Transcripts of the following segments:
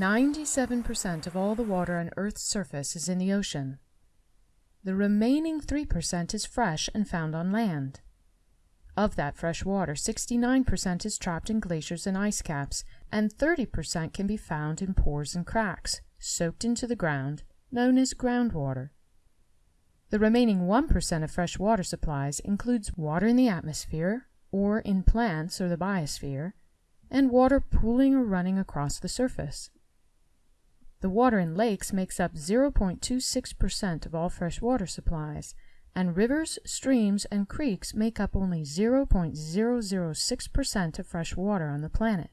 97% of all the water on Earth's surface is in the ocean. The remaining 3% is fresh and found on land. Of that fresh water, 69% is trapped in glaciers and ice caps, and 30% can be found in pores and cracks, soaked into the ground, known as groundwater. The remaining 1% of fresh water supplies includes water in the atmosphere, or in plants or the biosphere, and water pooling or running across the surface. The water in lakes makes up 0.26% of all fresh water supplies, and rivers, streams, and creeks make up only 0.006% of fresh water on the planet.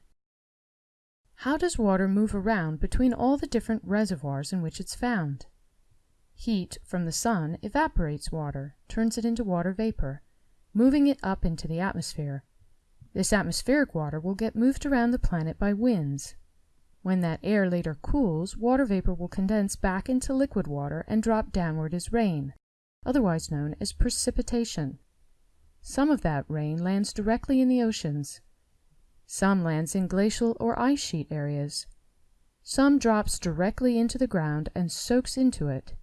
How does water move around between all the different reservoirs in which it's found? Heat from the sun evaporates water, turns it into water vapor, moving it up into the atmosphere. This atmospheric water will get moved around the planet by winds. When that air later cools, water vapor will condense back into liquid water and drop downward as rain otherwise known as precipitation. Some of that rain lands directly in the oceans. Some lands in glacial or ice sheet areas. Some drops directly into the ground and soaks into it.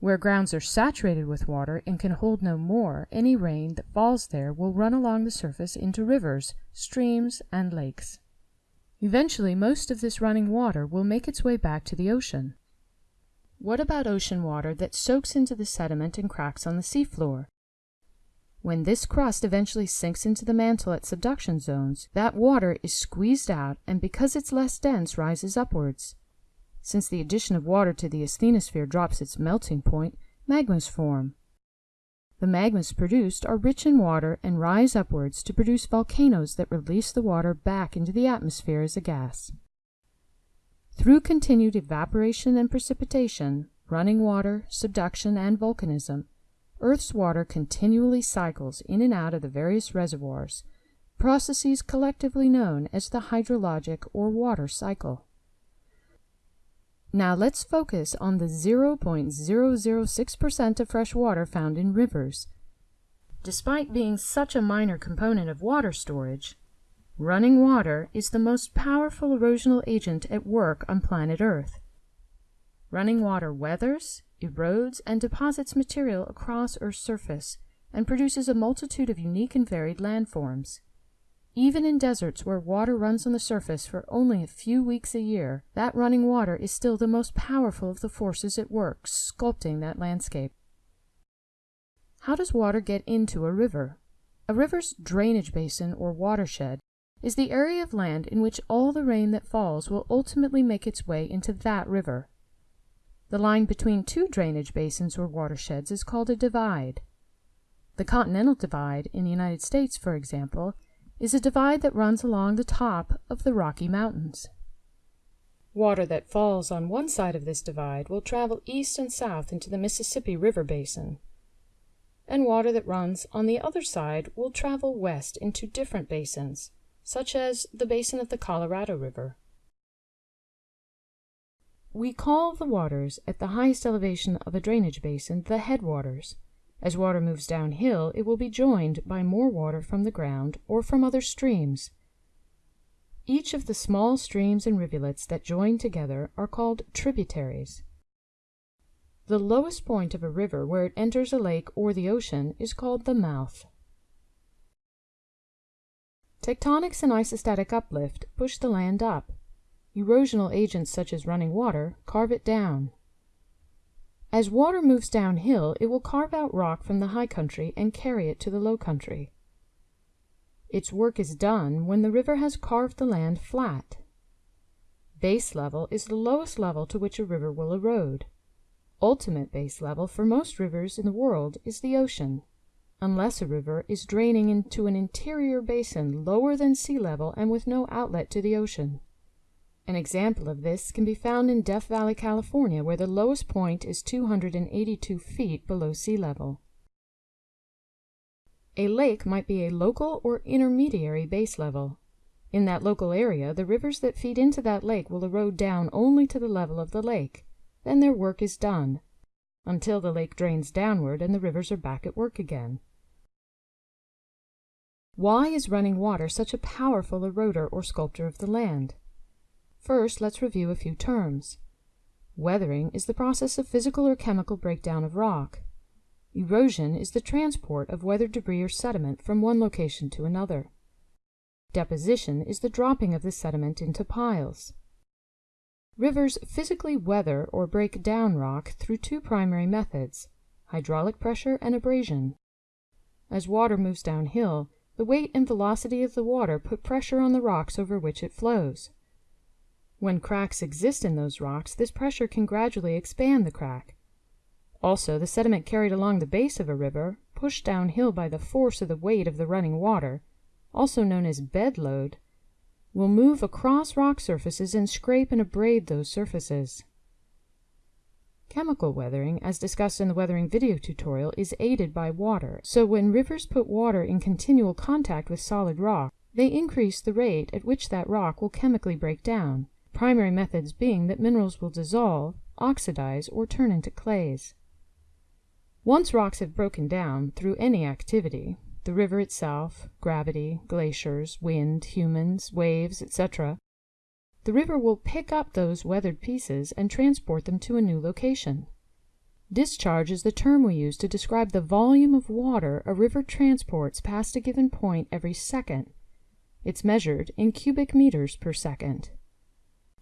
Where grounds are saturated with water and can hold no more, any rain that falls there will run along the surface into rivers, streams, and lakes. Eventually most of this running water will make its way back to the ocean. What about ocean water that soaks into the sediment and cracks on the seafloor? When this crust eventually sinks into the mantle at subduction zones, that water is squeezed out and because it's less dense rises upwards. Since the addition of water to the asthenosphere drops its melting point, magmas form. The magmas produced are rich in water and rise upwards to produce volcanoes that release the water back into the atmosphere as a gas. Through continued evaporation and precipitation, running water, subduction, and volcanism, Earth's water continually cycles in and out of the various reservoirs, processes collectively known as the hydrologic or water cycle. Now let's focus on the 0.006% of fresh water found in rivers. Despite being such a minor component of water storage, Running water is the most powerful erosional agent at work on planet Earth. Running water weathers, erodes, and deposits material across Earth's surface and produces a multitude of unique and varied landforms. Even in deserts where water runs on the surface for only a few weeks a year, that running water is still the most powerful of the forces at work sculpting that landscape. How does water get into a river? A river's drainage basin or watershed is the area of land in which all the rain that falls will ultimately make its way into that river. The line between two drainage basins or watersheds is called a divide. The Continental Divide in the United States, for example, is a divide that runs along the top of the Rocky Mountains. Water that falls on one side of this divide will travel east and south into the Mississippi River Basin, and water that runs on the other side will travel west into different basins, such as the basin of the Colorado River. We call the waters at the highest elevation of a drainage basin the headwaters. As water moves downhill, it will be joined by more water from the ground or from other streams. Each of the small streams and rivulets that join together are called tributaries. The lowest point of a river where it enters a lake or the ocean is called the mouth. Tectonics and isostatic uplift push the land up. Erosional agents such as running water carve it down. As water moves downhill, it will carve out rock from the high country and carry it to the low country. Its work is done when the river has carved the land flat. Base level is the lowest level to which a river will erode. Ultimate base level for most rivers in the world is the ocean unless a river is draining into an interior basin lower than sea level and with no outlet to the ocean. An example of this can be found in Death Valley, California, where the lowest point is 282 feet below sea level. A lake might be a local or intermediary base level. In that local area, the rivers that feed into that lake will erode down only to the level of the lake. Then their work is done, until the lake drains downward and the rivers are back at work again. Why is running water such a powerful eroder or sculptor of the land? First, let's review a few terms. Weathering is the process of physical or chemical breakdown of rock. Erosion is the transport of weathered debris or sediment from one location to another. Deposition is the dropping of the sediment into piles. Rivers physically weather or break down rock through two primary methods, hydraulic pressure and abrasion. As water moves downhill, the weight and velocity of the water put pressure on the rocks over which it flows. When cracks exist in those rocks, this pressure can gradually expand the crack. Also, the sediment carried along the base of a river, pushed downhill by the force of the weight of the running water, also known as bed load, will move across rock surfaces and scrape and abrade those surfaces. Chemical weathering, as discussed in the weathering video tutorial, is aided by water, so when rivers put water in continual contact with solid rock, they increase the rate at which that rock will chemically break down, primary methods being that minerals will dissolve, oxidize, or turn into clays. Once rocks have broken down through any activity, the river itself, gravity, glaciers, wind, humans, waves, etc., the river will pick up those weathered pieces and transport them to a new location. Discharge is the term we use to describe the volume of water a river transports past a given point every second. It's measured in cubic meters per second.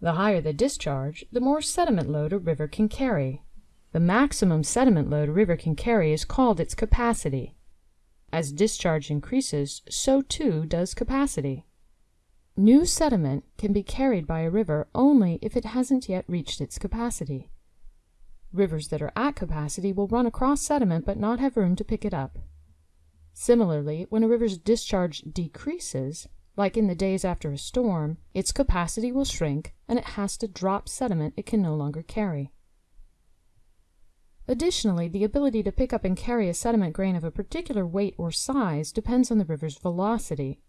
The higher the discharge, the more sediment load a river can carry. The maximum sediment load a river can carry is called its capacity. As discharge increases, so too does capacity. New sediment can be carried by a river only if it hasn't yet reached its capacity. Rivers that are at capacity will run across sediment but not have room to pick it up. Similarly, when a river's discharge decreases, like in the days after a storm, its capacity will shrink and it has to drop sediment it can no longer carry. Additionally, the ability to pick up and carry a sediment grain of a particular weight or size depends on the river's velocity.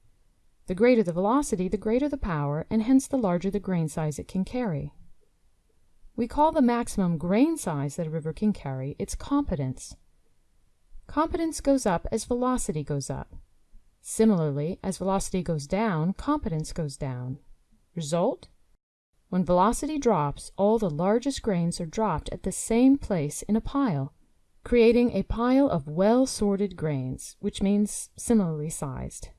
The greater the velocity, the greater the power, and hence the larger the grain size it can carry. We call the maximum grain size that a river can carry its competence. Competence goes up as velocity goes up. Similarly, as velocity goes down, competence goes down. Result? When velocity drops, all the largest grains are dropped at the same place in a pile, creating a pile of well-sorted grains, which means similarly sized.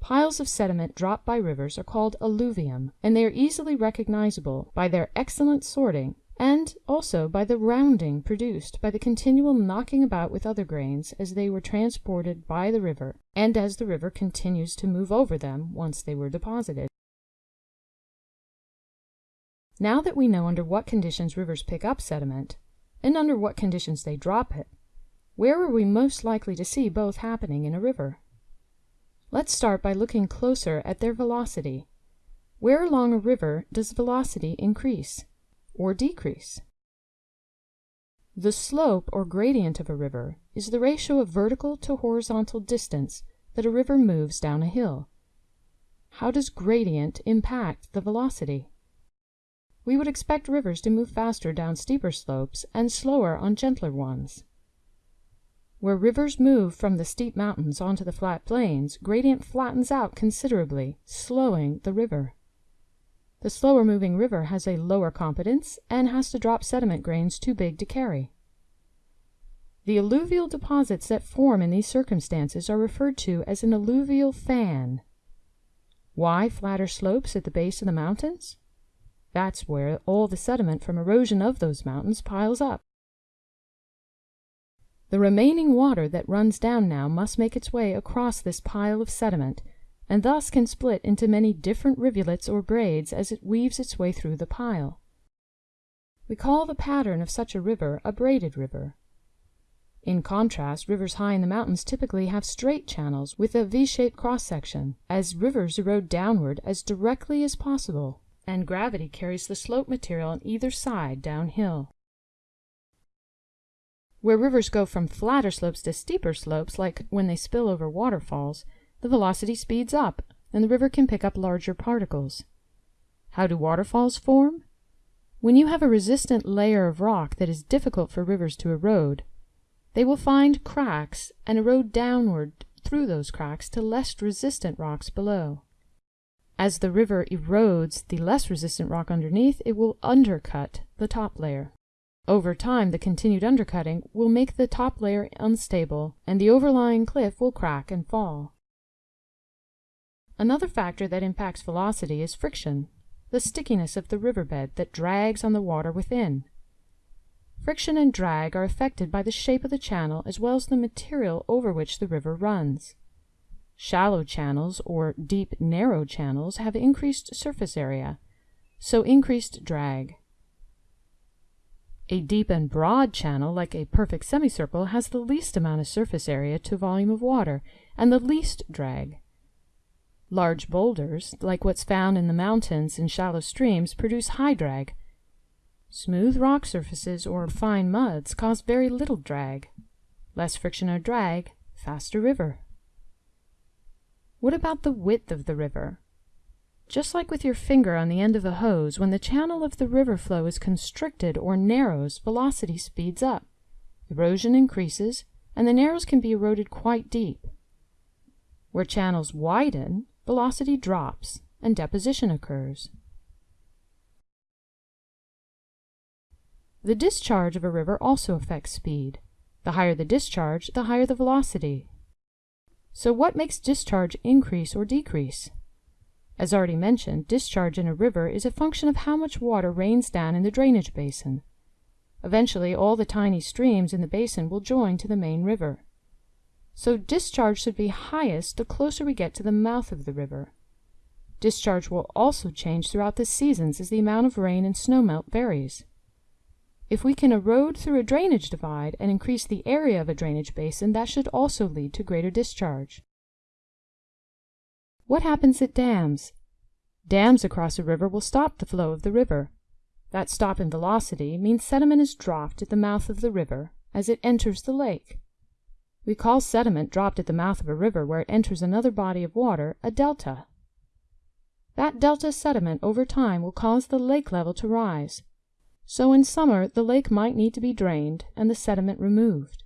Piles of sediment dropped by rivers are called alluvium, and they are easily recognizable by their excellent sorting and also by the rounding produced by the continual knocking about with other grains as they were transported by the river and as the river continues to move over them once they were deposited. Now that we know under what conditions rivers pick up sediment, and under what conditions they drop it, where are we most likely to see both happening in a river? Let's start by looking closer at their velocity. Where along a river does velocity increase or decrease? The slope or gradient of a river is the ratio of vertical to horizontal distance that a river moves down a hill. How does gradient impact the velocity? we would expect rivers to move faster down steeper slopes and slower on gentler ones. Where rivers move from the steep mountains onto the flat plains, gradient flattens out considerably, slowing the river. The slower moving river has a lower competence and has to drop sediment grains too big to carry. The alluvial deposits that form in these circumstances are referred to as an alluvial fan. Why flatter slopes at the base of the mountains? That's where all the sediment from erosion of those mountains piles up. The remaining water that runs down now must make its way across this pile of sediment, and thus can split into many different rivulets or braids as it weaves its way through the pile. We call the pattern of such a river a braided river. In contrast, rivers high in the mountains typically have straight channels with a V-shaped cross-section, as rivers erode downward as directly as possible and gravity carries the slope material on either side downhill. Where rivers go from flatter slopes to steeper slopes, like when they spill over waterfalls, the velocity speeds up, and the river can pick up larger particles. How do waterfalls form? When you have a resistant layer of rock that is difficult for rivers to erode, they will find cracks and erode downward through those cracks to less resistant rocks below. As the river erodes the less resistant rock underneath, it will undercut the top layer. Over time, the continued undercutting will make the top layer unstable, and the overlying cliff will crack and fall. Another factor that impacts velocity is friction, the stickiness of the riverbed that drags on the water within. Friction and drag are affected by the shape of the channel as well as the material over which the river runs. Shallow channels or deep, narrow channels have increased surface area, so increased drag. A deep and broad channel, like a perfect semicircle, has the least amount of surface area to volume of water and the least drag. Large boulders, like what's found in the mountains and shallow streams, produce high drag. Smooth rock surfaces or fine muds cause very little drag. Less friction or drag, faster river. What about the width of the river? Just like with your finger on the end of a hose, when the channel of the river flow is constricted or narrows, velocity speeds up. Erosion increases, and the narrows can be eroded quite deep. Where channels widen, velocity drops and deposition occurs. The discharge of a river also affects speed. The higher the discharge, the higher the velocity. So what makes discharge increase or decrease? As already mentioned, discharge in a river is a function of how much water rains down in the drainage basin. Eventually, all the tiny streams in the basin will join to the main river. So discharge should be highest the closer we get to the mouth of the river. Discharge will also change throughout the seasons as the amount of rain and snowmelt varies. If we can erode through a drainage divide and increase the area of a drainage basin, that should also lead to greater discharge. What happens at dams? Dams across a river will stop the flow of the river. That stop in velocity means sediment is dropped at the mouth of the river as it enters the lake. We call sediment dropped at the mouth of a river where it enters another body of water a delta. That delta sediment over time will cause the lake level to rise. So in summer the lake might need to be drained and the sediment removed.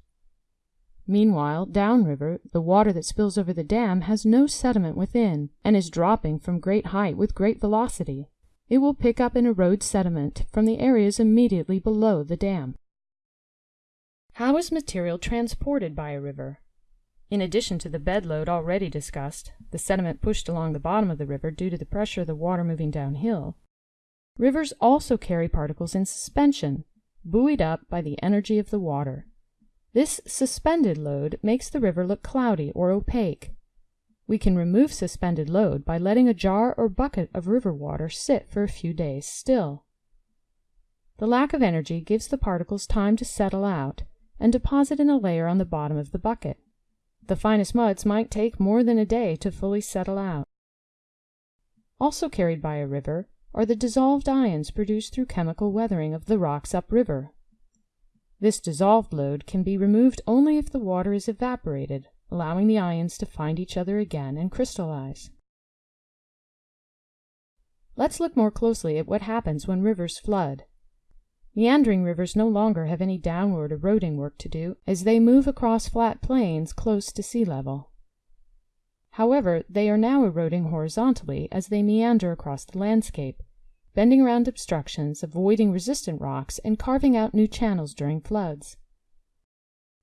Meanwhile, downriver, the water that spills over the dam has no sediment within and is dropping from great height with great velocity. It will pick up and erode sediment from the areas immediately below the dam. How is material transported by a river? In addition to the bed load already discussed, the sediment pushed along the bottom of the river due to the pressure of the water moving downhill, rivers also carry particles in suspension, buoyed up by the energy of the water. This suspended load makes the river look cloudy or opaque. We can remove suspended load by letting a jar or bucket of river water sit for a few days still. The lack of energy gives the particles time to settle out and deposit in a layer on the bottom of the bucket. The finest muds might take more than a day to fully settle out. Also carried by a river are the dissolved ions produced through chemical weathering of the rocks upriver. This dissolved load can be removed only if the water is evaporated, allowing the ions to find each other again and crystallize. Let's look more closely at what happens when rivers flood. Meandering rivers no longer have any downward eroding work to do, as they move across flat plains close to sea level. However, they are now eroding horizontally as they meander across the landscape, bending around obstructions, avoiding resistant rocks, and carving out new channels during floods.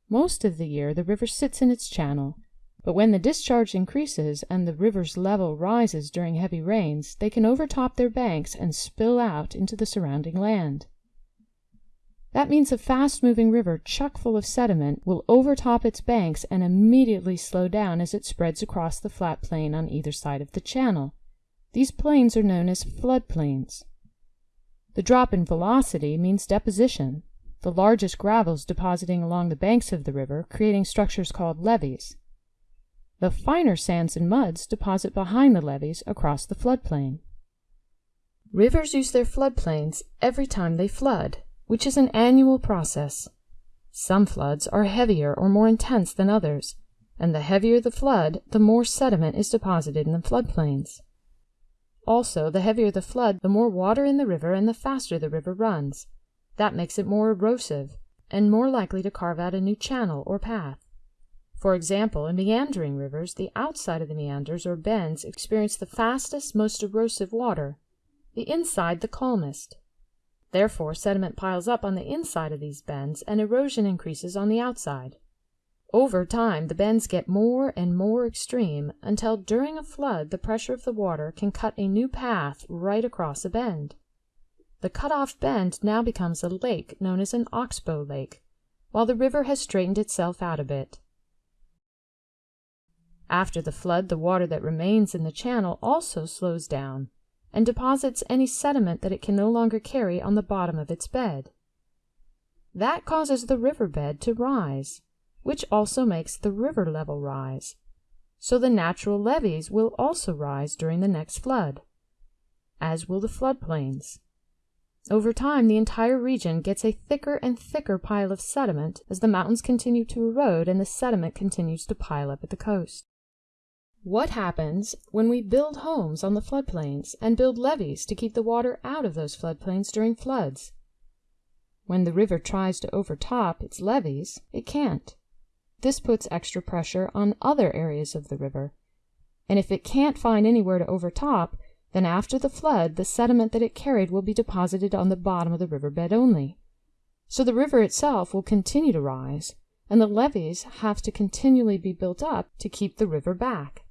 Most of the year the river sits in its channel, but when the discharge increases and the river's level rises during heavy rains, they can overtop their banks and spill out into the surrounding land. That means a fast-moving river chock full of sediment will overtop its banks and immediately slow down as it spreads across the flat plain on either side of the channel. These plains are known as floodplains. The drop in velocity means deposition, the largest gravels depositing along the banks of the river, creating structures called levees. The finer sands and muds deposit behind the levees across the floodplain. Rivers use their floodplains every time they flood, which is an annual process. Some floods are heavier or more intense than others, and the heavier the flood, the more sediment is deposited in the floodplains. Also, the heavier the flood, the more water in the river and the faster the river runs. That makes it more erosive and more likely to carve out a new channel or path. For example, in meandering rivers, the outside of the meanders or bends experience the fastest, most erosive water, the inside the calmest. Therefore sediment piles up on the inside of these bends and erosion increases on the outside. Over time the bends get more and more extreme until during a flood the pressure of the water can cut a new path right across a bend. The cut off bend now becomes a lake known as an oxbow lake, while the river has straightened itself out a bit. After the flood the water that remains in the channel also slows down and deposits any sediment that it can no longer carry on the bottom of its bed. That causes the river bed to rise, which also makes the river level rise. So the natural levees will also rise during the next flood, as will the floodplains. Over time, the entire region gets a thicker and thicker pile of sediment as the mountains continue to erode and the sediment continues to pile up at the coast. What happens when we build homes on the floodplains and build levees to keep the water out of those floodplains during floods? When the river tries to overtop its levees, it can't. This puts extra pressure on other areas of the river, and if it can't find anywhere to overtop, then after the flood the sediment that it carried will be deposited on the bottom of the river bed only. So the river itself will continue to rise, and the levees have to continually be built up to keep the river back.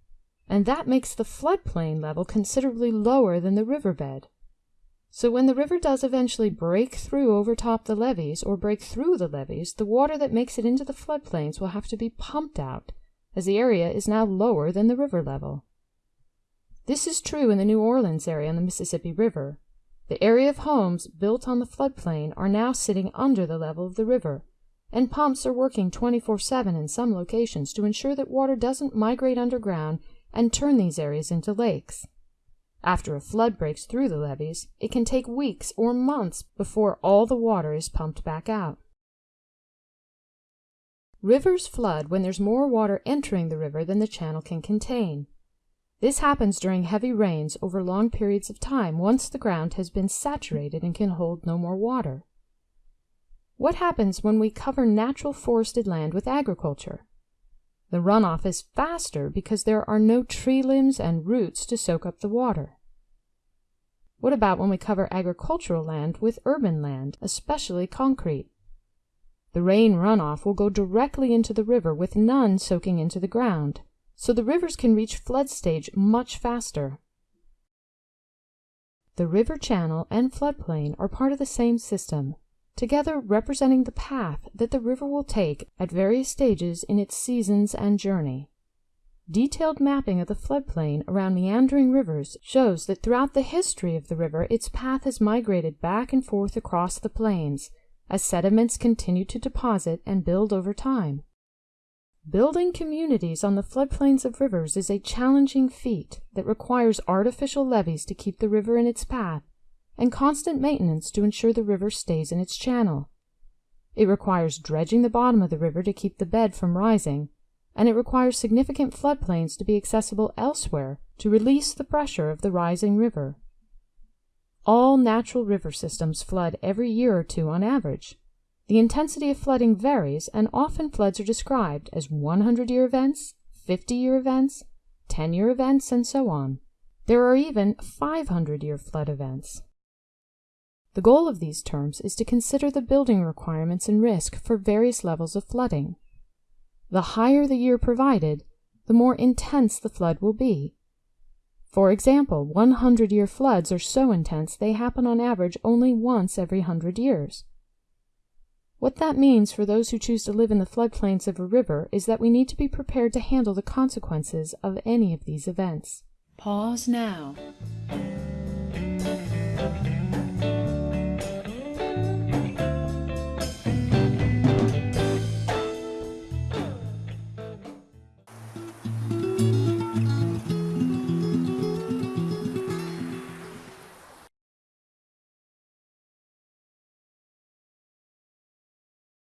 And that makes the floodplain level considerably lower than the river bed. So when the river does eventually break through overtop the levees or break through the levees, the water that makes it into the floodplains will have to be pumped out, as the area is now lower than the river level. This is true in the New Orleans area on the Mississippi River. The area of homes built on the floodplain are now sitting under the level of the river, and pumps are working 24 7 in some locations to ensure that water doesn't migrate underground and turn these areas into lakes. After a flood breaks through the levees, it can take weeks or months before all the water is pumped back out. Rivers flood when there's more water entering the river than the channel can contain. This happens during heavy rains over long periods of time once the ground has been saturated and can hold no more water. What happens when we cover natural forested land with agriculture? The runoff is faster because there are no tree limbs and roots to soak up the water. What about when we cover agricultural land with urban land, especially concrete? The rain runoff will go directly into the river with none soaking into the ground so the rivers can reach flood stage much faster. The river channel and floodplain are part of the same system, together representing the path that the river will take at various stages in its seasons and journey. Detailed mapping of the floodplain around meandering rivers shows that throughout the history of the river its path has migrated back and forth across the plains as sediments continue to deposit and build over time. Building communities on the floodplains of rivers is a challenging feat that requires artificial levees to keep the river in its path and constant maintenance to ensure the river stays in its channel. It requires dredging the bottom of the river to keep the bed from rising, and it requires significant floodplains to be accessible elsewhere to release the pressure of the rising river. All natural river systems flood every year or two on average. The intensity of flooding varies, and often floods are described as 100-year events, 50-year events, 10-year events, and so on. There are even 500-year flood events. The goal of these terms is to consider the building requirements and risk for various levels of flooding. The higher the year provided, the more intense the flood will be. For example, 100-year floods are so intense they happen on average only once every 100 years. What that means for those who choose to live in the floodplains of a river is that we need to be prepared to handle the consequences of any of these events. Pause now.